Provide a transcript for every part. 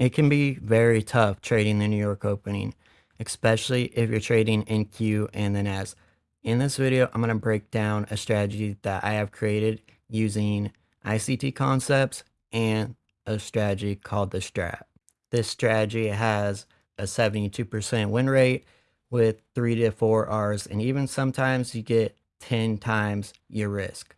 It can be very tough trading the New York opening, especially if you're trading NQ and then NAS. In this video, I'm going to break down a strategy that I have created using ICT concepts and a strategy called the strat. This strategy has a 72% win rate with three to four R's, and even sometimes you get 10 times your risk.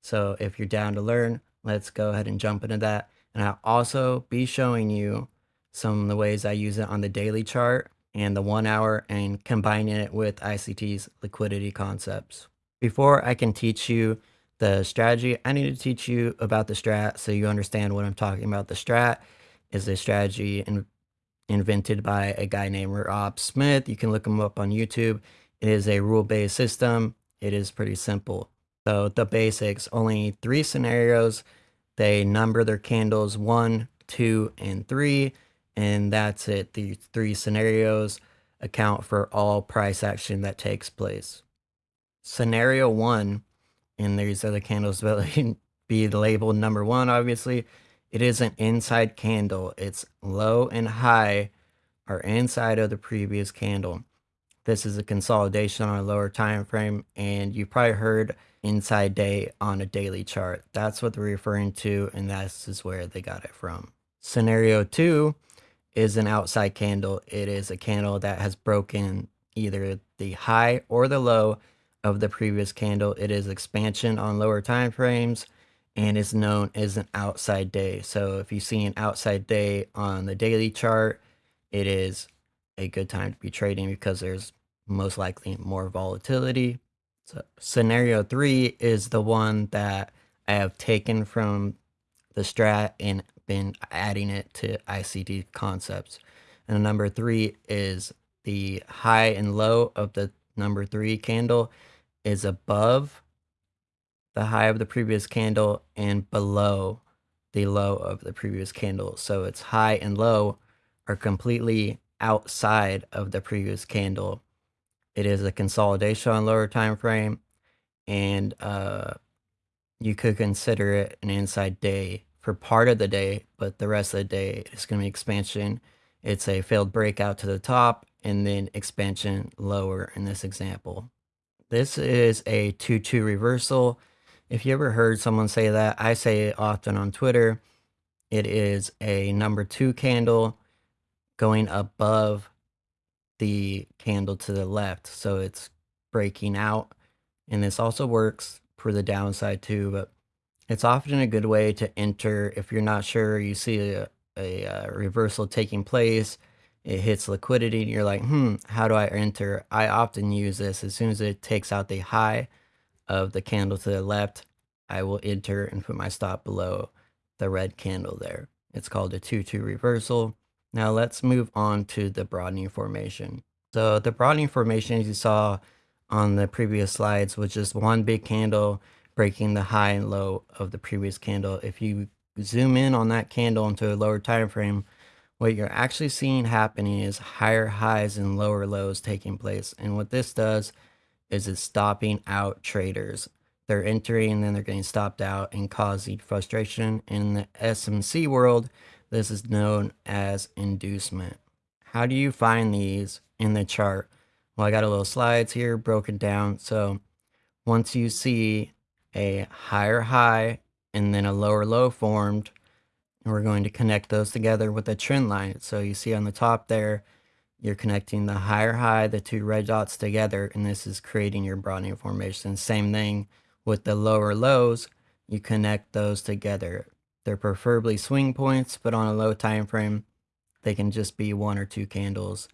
So if you're down to learn, let's go ahead and jump into that. And I'll also be showing you some of the ways I use it on the daily chart and the one hour and combining it with ICT's liquidity concepts. Before I can teach you the strategy, I need to teach you about the strat so you understand what I'm talking about. The strat is a strategy in, invented by a guy named Rob Smith. You can look him up on YouTube. It is a rule-based system. It is pretty simple. So the basics, only three scenarios they number their candles one, two, and three, and that's it. The three scenarios account for all price action that takes place. Scenario one, and these other candles will be labeled number one, obviously. It is an inside candle. It's low and high are inside of the previous candle. This is a consolidation on a lower time frame, and you probably heard inside day on a daily chart. That's what they're referring to, and this is where they got it from. Scenario two is an outside candle. It is a candle that has broken either the high or the low of the previous candle. It is expansion on lower time frames and is known as an outside day. So if you see an outside day on the daily chart, it is a good time to be trading because there's most likely more volatility. So scenario three is the one that I have taken from the strat and been adding it to ICT concepts. And number three is the high and low of the number three candle is above the high of the previous candle and below the low of the previous candle. So its high and low are completely outside of the previous candle it is a consolidation on lower time frame, and uh, you could consider it an inside day for part of the day, but the rest of the day is going to be expansion. It's a failed breakout to the top and then expansion lower in this example. This is a 2-2 reversal. If you ever heard someone say that, I say it often on Twitter. It is a number two candle going above the candle to the left. So it's breaking out. And this also works for the downside too, but it's often a good way to enter if you're not sure, you see a, a, a uh, reversal taking place, it hits liquidity, and you're like, hmm, how do I enter? I often use this as soon as it takes out the high of the candle to the left, I will enter and put my stop below the red candle there. It's called a 2-2 reversal. Now let's move on to the broadening formation. So the broadening formation as you saw on the previous slides was just one big candle breaking the high and low of the previous candle. If you zoom in on that candle into a lower time frame, what you're actually seeing happening is higher highs and lower lows taking place. And what this does is it's stopping out traders. They're entering and then they're getting stopped out and causing frustration. In the SMC world, this is known as inducement. How do you find these in the chart? Well, I got a little slides here broken down. So once you see a higher high and then a lower low formed, we're going to connect those together with a trend line. So you see on the top there, you're connecting the higher high, the two red dots together, and this is creating your broadening formation. Same thing with the lower lows, you connect those together. They're preferably swing points, but on a low time frame, they can just be one or two candles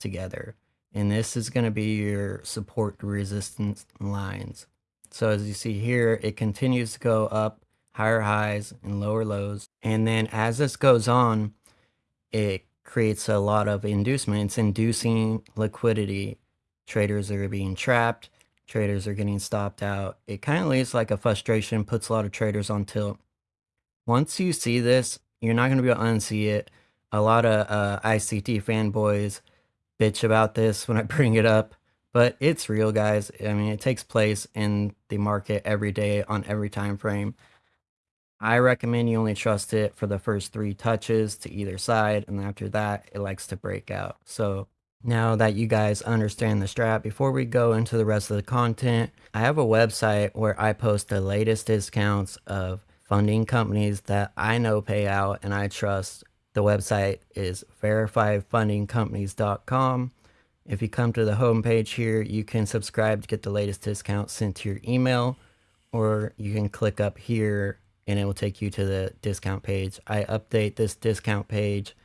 together. And this is going to be your support resistance lines. So as you see here, it continues to go up higher highs and lower lows. And then as this goes on, it creates a lot of inducement. It's inducing liquidity. Traders are being trapped. Traders are getting stopped out. It kind of leads like a frustration, puts a lot of traders on tilt. Once you see this, you're not going to be able to unsee it. A lot of uh, ICT fanboys bitch about this when I bring it up, but it's real, guys. I mean, it takes place in the market every day on every time frame. I recommend you only trust it for the first three touches to either side, and after that, it likes to break out. So now that you guys understand the strat, before we go into the rest of the content, I have a website where I post the latest discounts of funding companies that I know pay out and I trust. The website is verifiedfundingcompanies.com. If you come to the homepage here, you can subscribe to get the latest discounts sent to your email, or you can click up here and it will take you to the discount page. I update this discount page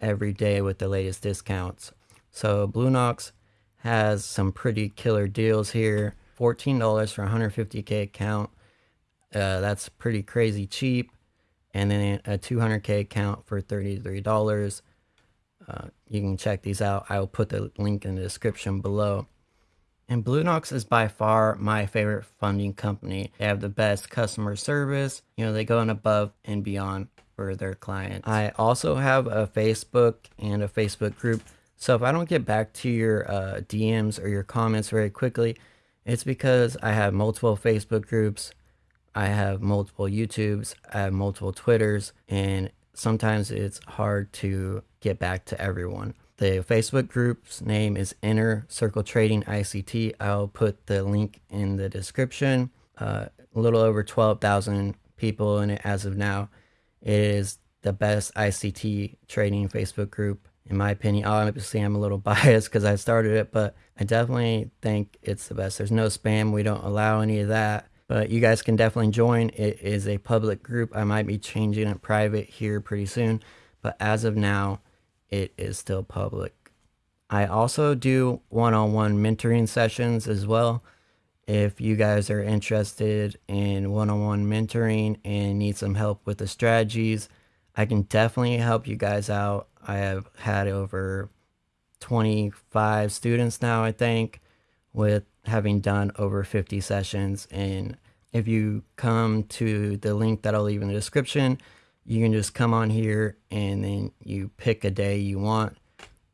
every day with the latest discounts. So Bulenox has some pretty killer deals here. $14 for 150k account. Uh, that's pretty crazy cheap. And then a 200k account for $33. Uh, you can check these out. I will put the link in the description below. And Bulenox is by far my favorite funding company. They have the best customer service. You know, they go on above and beyond for their clients. I also have a Facebook and a Facebook group. So if I don't get back to your uh, DMs or your comments very quickly, it's because I have multiple Facebook groups. I have multiple YouTubes. I have multiple Twitters. And sometimes it's hard to get back to everyone. The Facebook group's name is Inner Circle Trading ICT. I'll put the link in the description. Uh, a little over 12,000 people in it as of now. It is the best ICT trading Facebook group, in my opinion. Obviously, I'm a little biased because I started it, but I definitely think it's the best. There's no spam. We don't allow any of that. But you guys can definitely join. It is a public group. I might be changing it private here pretty soon. But as of now, it is still public. I also do one-on-one mentoring sessions as well. If you guys are interested in one-on-one mentoring and need some help with the strategies, I can definitely help you guys out. I have had over 25 students now, I think, with having done over 50 sessions. And if you come to the link that I'll leave in the description, you can just come on here and then you pick a day you want.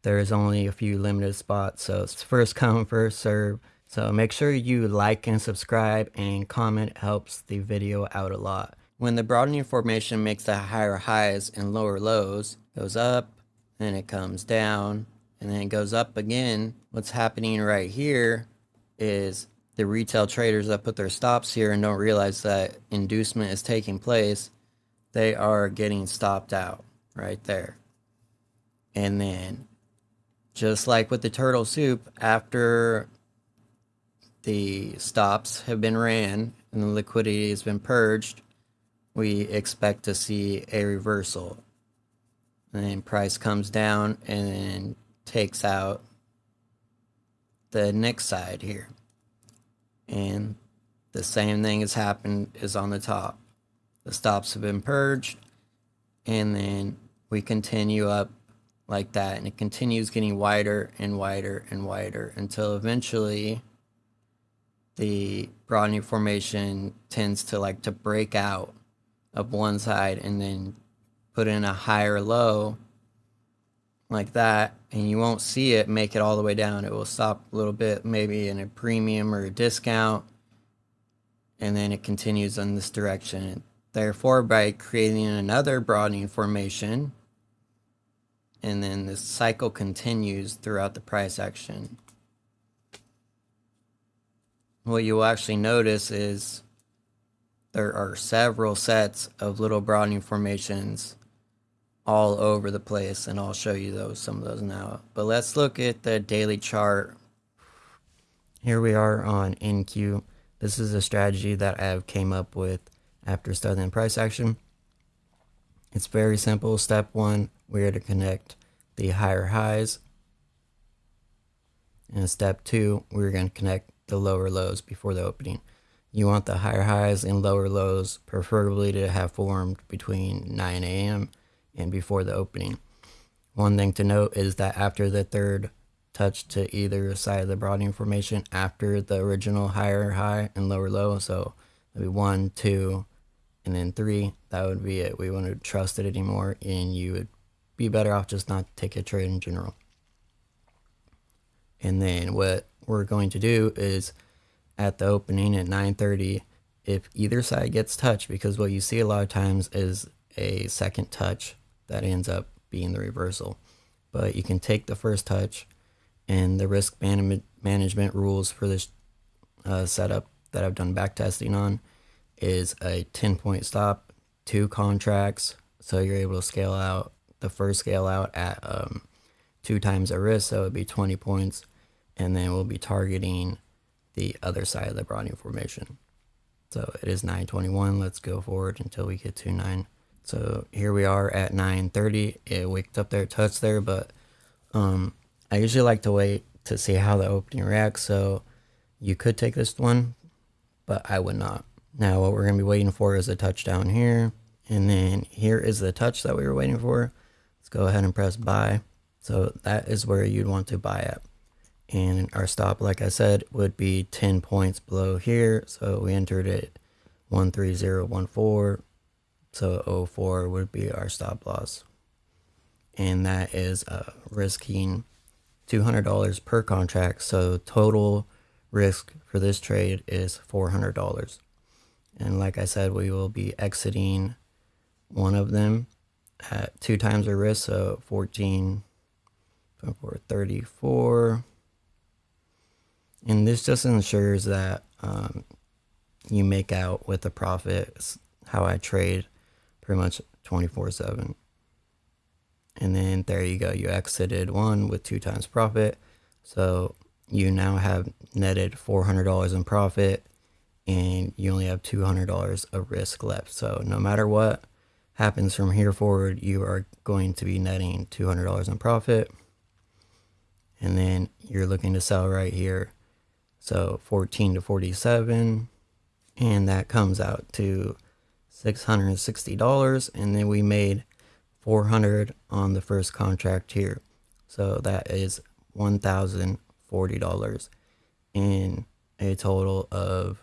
There's only a few limited spots, so it's first come, first serve. So make sure you like and subscribe and comment helps the video out a lot. When the broadening formation makes the higher highs and lower lows, goes up, then it comes down, and then it goes up again. What's happening right here is the retail traders that put their stops here and don't realize that inducement is taking place they are getting stopped out right there. And then, just like with the turtle soup, after the stops have been ran and the liquidity has been purged, we expect to see a reversal. And then price comes down and then takes out the next side here. And the same thing has happened is on the top. The stops have been purged and then we continue up like that and it continues getting wider and wider and wider until eventually the broadening formation tends to like to break out of one side and then put in a higher low like that and you won't see it make it all the way down it will stop a little bit maybe in a premium or a discount and then it continues in this direction Therefore, by creating another broadening formation, and then this cycle continues throughout the price action. What you'll actually notice is there are several sets of little broadening formations all over the place, and I'll show you those some of those now. But let's look at the daily chart. Here we are on NQ. This is a strategy that I've came up with after starting price action. It's very simple. Step one, we're to connect the higher highs. And step two, we're going to connect the lower lows before the opening. You want the higher highs and lower lows preferably to have formed between 9 a.m. and before the opening. One thing to note is that after the third touch to either side of the broadening formation after the original higher high and lower low, so maybe one, two, and then three, that would be it. We wouldn't trust it anymore, and you would be better off just not take a trade in general. And then what we're going to do is at the opening at 9:30 if either side gets touched, because what you see a lot of times is a second touch that ends up being the reversal. But you can take the first touch, and the risk man- management rules for this uh, setup that I've done back testing on is a 10 point stop, two contracts. So you're able to scale out the first scale out at um, two times the risk, so it would be 20 points. And then we'll be targeting the other side of the broadening formation. So it is 921. Let's go forward until we get to 9. So here we are at 930. It waked up there, touched there, but um, I usually like to wait to see how the opening reacts. So you could take this one, but I would not. Now what we're going to be waiting for is a touchdown here. And then here is the touch that we were waiting for. Let's go ahead and press buy. So that is where you'd want to buy at. And our stop, like I said, would be 10 points below here. So we entered it 13014. So 04 would be our stop loss. And that is uh, risking $200 per contract. So total risk for this trade is $400. And like I said, we will be exiting one of them at two times the risk, so 14, 24, 34. And this just ensures that um, you make out with the profit. It's how I trade pretty much 24 7. And then there you go. You exited one with two times profit. So you now have netted $400 in profit and you only have $200 of risk left. So no matter what happens from here forward, you are going to be netting $200 in profit. And then you're looking to sell right here. So 14 to 47 and that comes out to $660 and then we made 400 on the first contract here. So that is $1,040 in a total of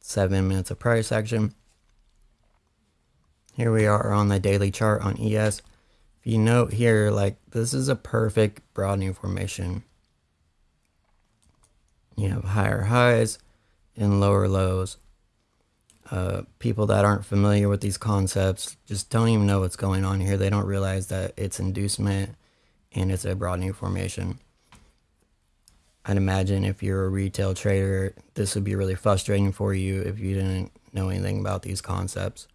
seven minutes of price action. Here we are on the daily chart on ES. If you note here, like this is a perfect broadening formation. You have higher highs and lower lows. Uh, people that aren't familiar with these concepts just don't even know what's going on here. They don't realize that it's inducement and it's a broadening formation. I'd imagine if you're a retail trader, this would be really frustrating for you if you didn't know anything about these concepts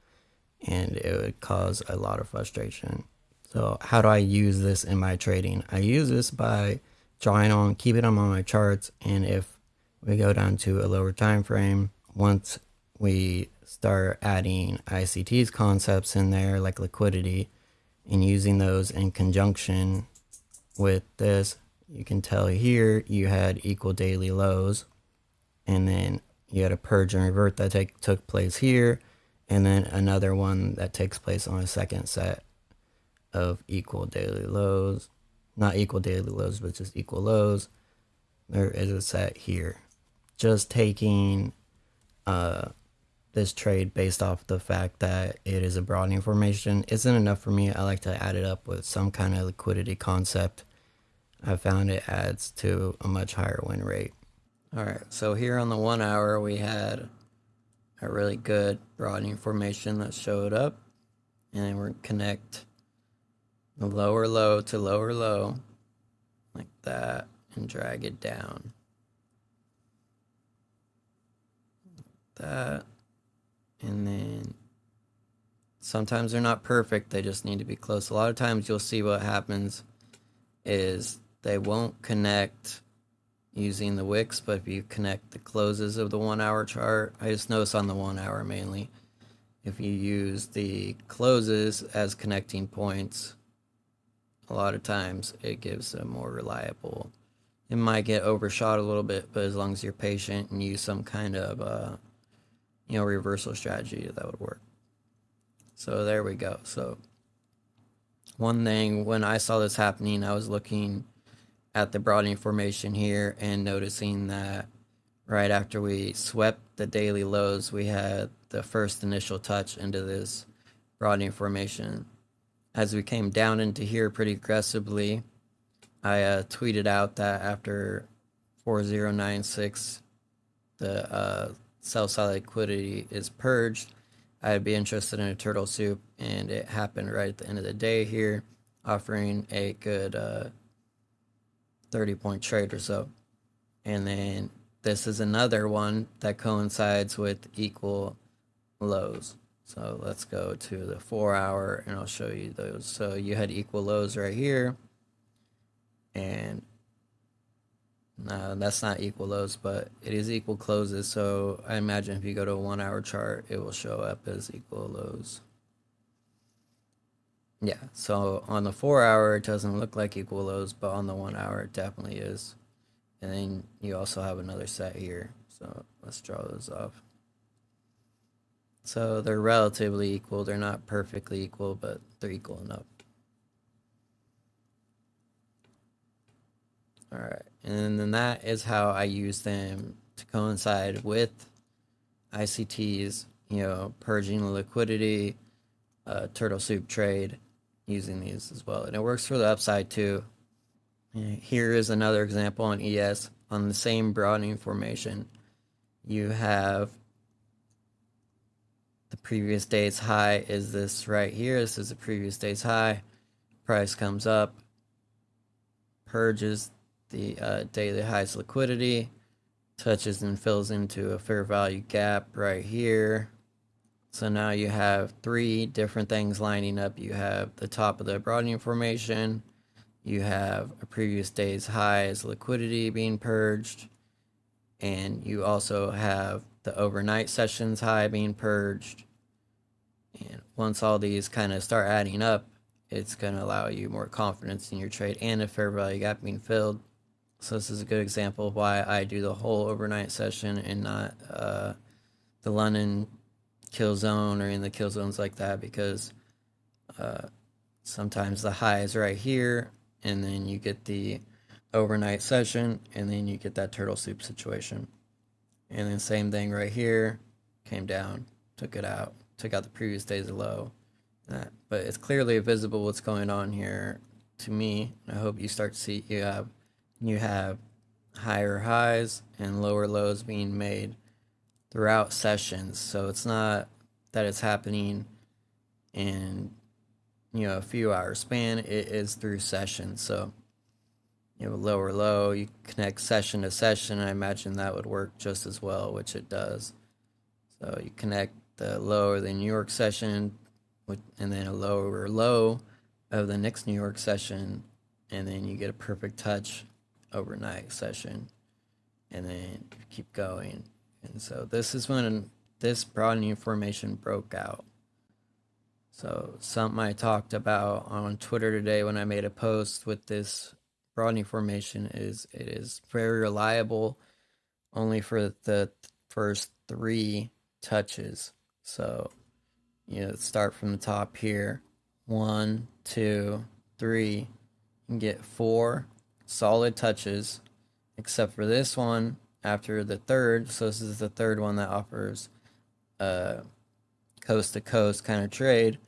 and it would cause a lot of frustration. So how do I use this in my trading? I use this by drawing on, keeping them on my charts. And if we go down to a lower time frame, once we start adding ICT's concepts in there, like liquidity, and using those in conjunction with this, you can tell here you had equal daily lows, and then you had a purge and revert that take, took place here, and then another one that takes place on a second set of equal daily lows. Not equal daily lows, but just equal lows. There is a set here. Just taking uh, this trade based off the fact that it is a broadening formation isn't enough for me. I like to add it up with some kind of liquidity concept. I found it adds to a much higher win rate. All right, so here on the one hour, we had a really good broadening formation that showed up. And then we're connect the lower low to lower low like that and drag it down. Like that. And then sometimes they're not perfect. They just need to be close. A lot of times you'll see what happens is they won't connect using the wicks, but if you connect the closes of the one hour chart, I just notice on the one hour mainly, if you use the closes as connecting points, a lot of times it gives a more reliable. It might get overshot a little bit, but as long as you're patient and use some kind of, uh, you know, reversal strategy, that would work. So there we go. So one thing when I saw this happening, I was looking at the broadening formation here and noticing that right after we swept the daily lows, we had the first initial touch into this broadening formation as we came down into here pretty aggressively, I uh, tweeted out that after 4096, the uh, sell side liquidity is purged, I'd be interested in a turtle soup, and it happened right at the end of the day here, offering a good uh, 30 point trade or so. And then this is another one that coincides with equal lows. So let's go to the four hour and I'll show you those. So you had equal lows right here. And no, that's not equal lows, but it is equal closes. So I imagine if you go to a one hour chart, it will show up as equal lows. Yeah, so on the four hour, it doesn't look like equal lows, but on the one hour, it definitely is. And then you also have another set here. So let's draw those off. So they're relatively equal. They're not perfectly equal, but they're equal enough. All right, and then that is how I use them to coincide with ICTs, you know, purging the liquidity, uh, turtle soup trade, using these as well. And it works for the upside too. Here is another example on ES on the same broadening formation. You have the previous day's high is this right here. This is the previous day's high. Price comes up, purges the uh, daily highs liquidity, touches and fills into a fair value gap right here. So now you have three different things lining up. You have the top of the broadening formation, you have a previous day's high as liquidity being purged, and you also have the overnight sessions high being purged. And once all these kind of start adding up, it's going to allow you more confidence in your trade and a fair value gap being filled. So this is a good example of why I do the whole overnight session and not uh, the London kill zone or in the kill zones like that because uh, sometimes the high is right here and then you get the overnight session and then you get that turtle soup situation. And then same thing right here, came down, took it out, took out the previous day's low. That, but it's clearly visible what's going on here to me. I hope you start to see you have you have higher highs and lower lows being made throughout sessions. So it's not that it's happening in you know a few hour span. It is through sessions. So you know lower low, you connect session to session. I imagine that would work just as well, which it does. So you connect the low of the New York session with, and then a lower low of the next New York session, and then you get a perfect touch overnight session, and then keep going and so this is when this broadening formation broke out. So something I talked about on Twitter today when I made a post with this broadening formation is it is very reliable only for the first three touches. So you know, start from the top here. One, two, three. and get four solid touches, except for this one after the third. So this is the third one that offers a coast to coast kind of trade.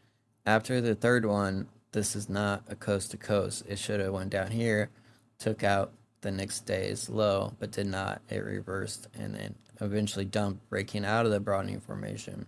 After the third one, this is not a coast to coast. It should have went down here, took out the next day's low, but did not. It reversed and then eventually dumped, breaking out of the broadening formation.